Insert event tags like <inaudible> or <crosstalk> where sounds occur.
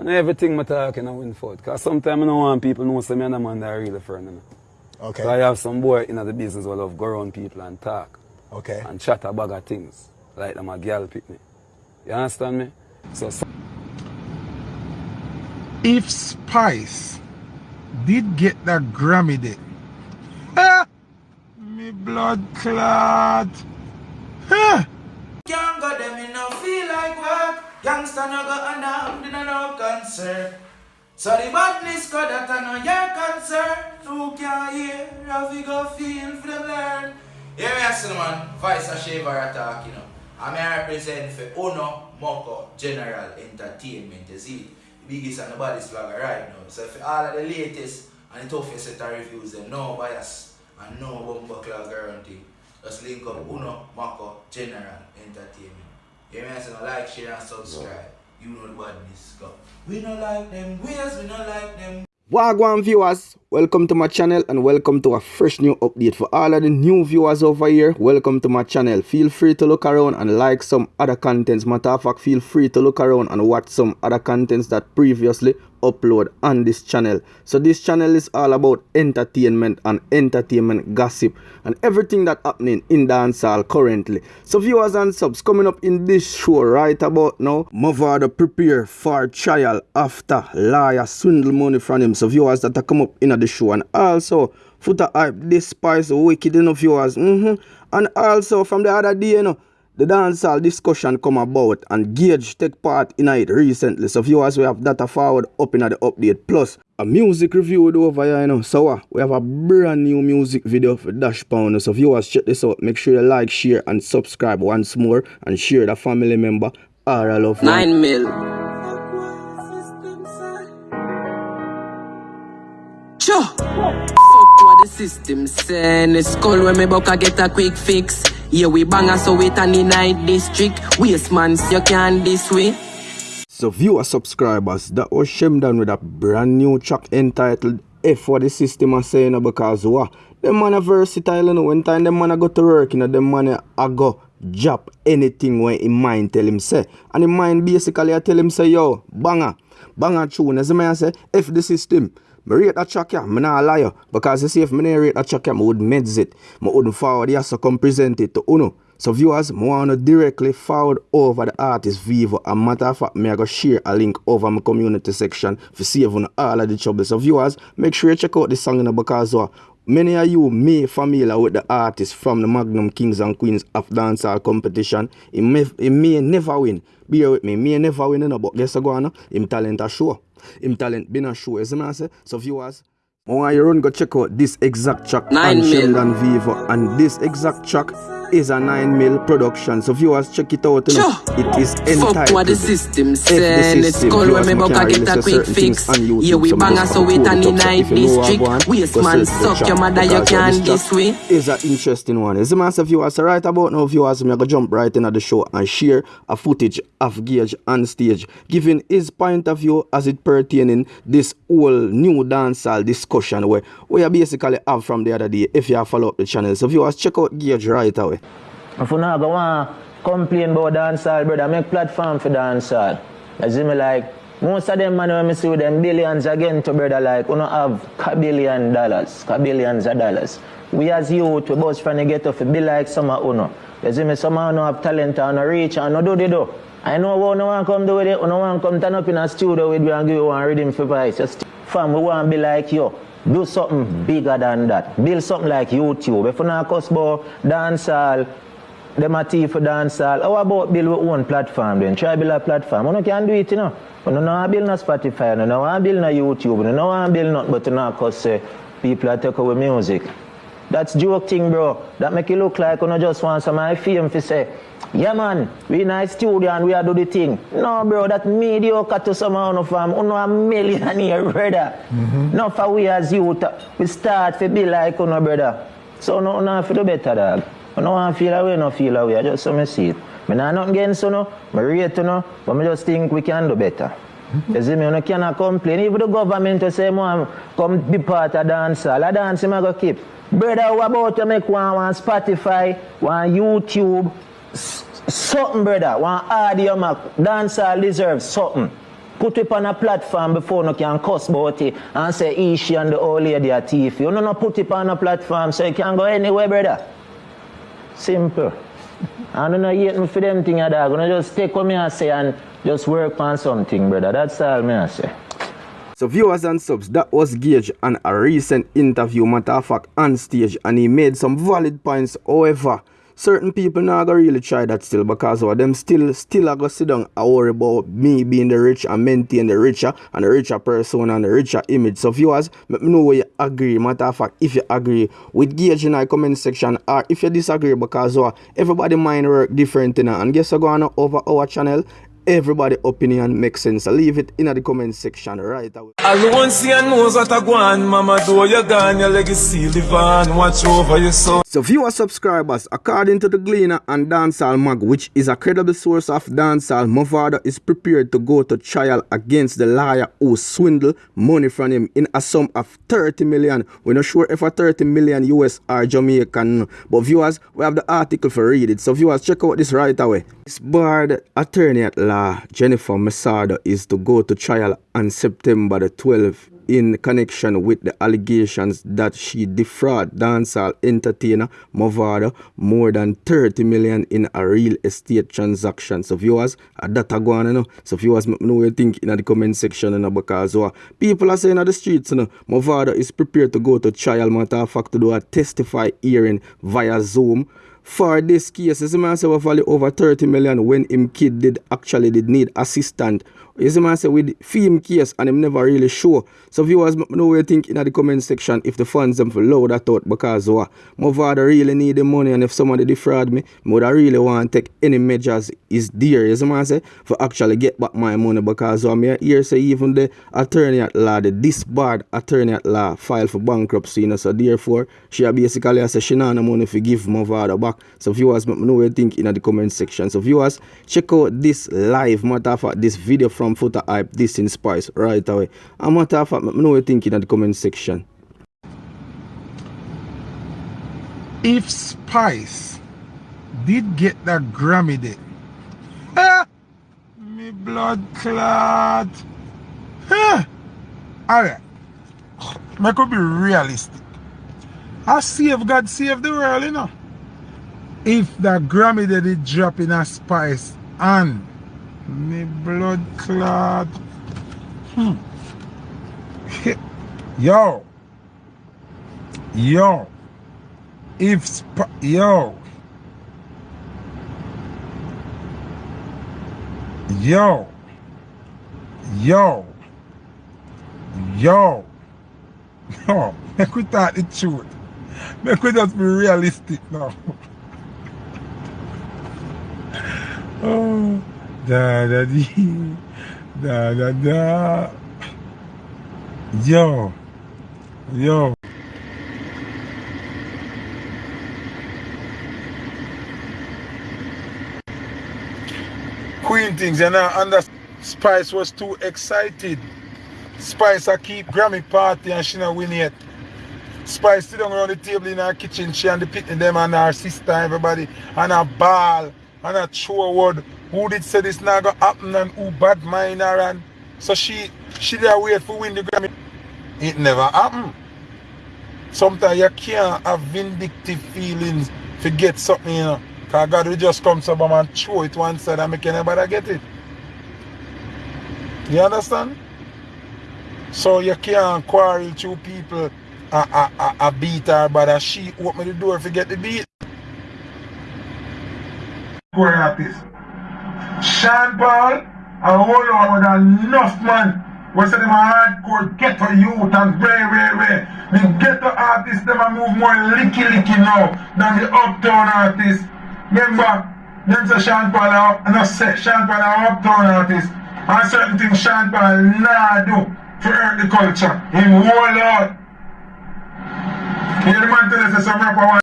And everything I talk in a win for it. Because sometimes I don't want people to know some other man that are really friend. You know? Okay. So I have some boy in the business who love go around people and talk. Okay. And chat a bag of things. Like them a girl pick me. You understand me? So, so if Spice did get that Grammy day, ah, me blood clot. Ah. Youngster no go under in no concern. So the badness go that I know your concern. Who can hear how we go feel for them learn. Yeah, me ask man, Vice a shaver attack, you know. I'm here represent for Uno Moko General Entertainment, you see. The biggest and the baddest vlogger right now. So for all of the latest and the toughest set of reviews, them no bias and no bumper clock guarantee. Just link up Uno Mako General Entertainment. You may say like, share and subscribe. You know the badness go. We don't like them ways, we don't like them Wagwan viewers, welcome to my channel and welcome to a fresh new update. For all of the new viewers over here, welcome to my channel. Feel free to look around and like some other contents. Matter of fact, feel free to look around and watch some other contents that previously upload on this channel. So this channel is all about entertainment and entertainment gossip and everything that happening in dancehall currently. So viewers and subs coming up in this show right about now, Mavado prepare for trial after lawyer swindle money from him. So viewers that are come up in the show and also Foota hype despise wicked enough viewers. Mm -hmm. And also from the other day, you know, the dancehall discussion come about and Gage take part in it recently. So viewers, we have data forward up in the update. Plus, a music review over here, you know. So uh, we have a brand new music video for Dash Pound. So viewers, check this out. Make sure you like, share, and subscribe once more. And share the family member. I love you. Nine mil. Sure. Fuck what the system send. It's when me buck get a quick fix. Yeah, we bang so wait on the night district. Waste man, you can this way. So viewer subscribers, that was done with a brand new track entitled F what the system are saying because what? Them man are versatile you know. When time them man a go to work, you know, them man a go job anything when in mind tell him say. And in mind basically I tell him say yo, banger, banger tune. As the man say, F the system. I rate that track yeah, I'm not a liar. Because you see if I rate that track yeah, I would meds it. I wouldn't forward yeah, so come present it to Uno. So viewers, I want to directly forward over the artist Vivo. A matter of fact, me I go share a link over my community section for saving all of the trouble. So viewers, make sure you check out this song you know, because uh, many of you may familiar with the artist from the Magnum Kings and Queens of Dancehall competition. He may, he may never win. Bear with me, he may never win, you know, but guess what, no? him talent a show. Him talent been a show, you see I say? So viewers, I want you run go check out this exact track Nine on mil. Sheldon Vivo. And this exact track is a 9 mil production. So viewers check it out. You know. Sure. It is entitled Fuck what the system send. It's cold when me buck get a quick fix. YouTube, Yeah, we so bang just so wait put on it the up. So night if you know what I district. Waste man, suck your mother, you can this way. is an interesting one. It's a massive viewers. So right about now, viewers, me go jump right into the show and share a footage of Gage on stage, giving his point of view as it pertaining this whole new dancehall discussion where we are basically have from the other day. If you have follow up the channel, so viewers, check out Gage right away. If you not go want complain about dancehall, brother, make platform for dancehall. See me like, most of them man when me see with them billions again to brother like, we don't have kabillion dollars, kabillions of dollars. We as youth, we both trying to get off, be like some of uno. You see me, some of uno have talent and no reach and no do the do. I know what no one come do with it, no one come turn up in a studio with you and give you one rhythm for voice. Just fam, we want to be like you. Do something bigger than that. Build something like YouTube. If you not cuss about dancehall, them a for dancehall. How about build your own platform then? Try build a platform. You can do it, you know. You want to build no Spotify, you want to build no YouTube, you want to build nothing but you know, cause uh, people are take away music. That's joke thing, bro. That make it look like you just want some high fame to say, yeah man, we in a studio and we are do the thing. No, bro, that mediocre to some of fam. You know a millionaire, <laughs> brother. Mm-hmm. No, for we as youth, we start to be like you know, brother. So no, no, for do better, dog. I don't want to feel away, no feel away. I just so me see it. Me not nothing against you, know. Me rate you, know. But me just think we can do better. You see me, you cannot complain. Even the government will say, man, come be part of dancehall. A dance, him a go keep. Brother, what about you make one, on Spotify, one YouTube, something, brother, one audio, mac. Dancehall deserves something. put it on a platform before you can cuss about it and say she and the old lady are thief. You know not put it on a platform so you can go anywhere, brother. Simple. I don't know yet for them thing dog. Gonna just take what me I say and just work on something, brother. That's all me I say. So viewers and subs, that was Gage on a recent interview, matter of fact, on stage, and he made some valid points. However, certain people now gonna really try that still because of them still still are gonna sit down and worry about me being the rich and maintain the richer and the richer person and the richer image. So viewers, let me know where you agree. Matter of fact, if you agree with Gage in the comment section or if you disagree because uh, everybody mind work different and guess what going on over our channel everybody opinion makes sense. So leave it in the comment section right away. Everyone see and knows what I on, mama do you gone, your legacy live on, watch over your son. So viewer subscribers, according to the Gleaner and Dancehall Mag, which is a credible source of dancehall, Mavado is prepared to go to trial against the liar who swindled money from him in a sum of 30 million. We're not sure if a 30 million US or Jamaican, but viewers, we have the article for read it. So viewers, check out this right away. This barred attorney at law, Jennifer Messado, is to go to trial on September the 12th in connection with the allegations that she defrauded dancehall entertainer Mavado more than 30 million in a real estate transaction. So viewers, uh, that are going on, So viewers, me know what you think in the comment section you know, because uh, people are saying on the streets, you know, Mavado is prepared to go to trial, matter of fact, to do a testify hearing via Zoom for this case, see man we value over 30 million when him kid did actually did need assistant. You see man say with film case and him never really sure. So viewers know what you think in the comment section if the funds them for low that out because uh, Mavado really need the money and if somebody defraud me, I would really want to take any measures is there, you see man say, for actually get back my money because uh, me here say even the attorney at law, the disbarred attorney at law filed for bankruptcy, you know, so therefore she basically say she not no money to give Mavado back. So viewers, know what you think in the comment section. So viewers, check out this live matter of fact, this video from Foota Hype, this in Spice right away. And matter of fact, me know what you think in the comment section. If Spice did get that Grammy day, ah, me blood clot. Ah, alright, I could be realistic. I save God save the world, you know. If that Grammy did it drop in a Spice and me blood clot. Hmm. Yo. Yo. If Sp yo. Yo. Yo. Yo. No. Make we talk the. Make be realistic now. <laughs> oh. Da da dee. Da da da. Yo. Yo. Queen things, and I understand Spice was too excited. Spice I keep Grammy party and she not win yet. Spice sit down around the table in her kitchen, she and the picnic them and her sister, everybody, and a ball, and a throw word. Who did say this not gonna happen and who bad mind her and so she she there wait for win the Grammy. It never happened. Sometimes you can't have vindictive feelings to get something, you know. Cause God will just come to and throw it one side and make anybody get it. You understand? So you can't quarrel two people a, a, a, a beat her but she open the door to get the beat. Poor artist. Sean Paul and hold on with enough man. We say them hardcore ghetto youth and very, very, very. The ghetto artists them a move more licky licky now than the uptown artists. Remember, them say Sean Paul and I Sean Paul are uptown artists. And certain things Sean Paul nah do to hurt the culture. Him hold out. Hear the man tell us some rapper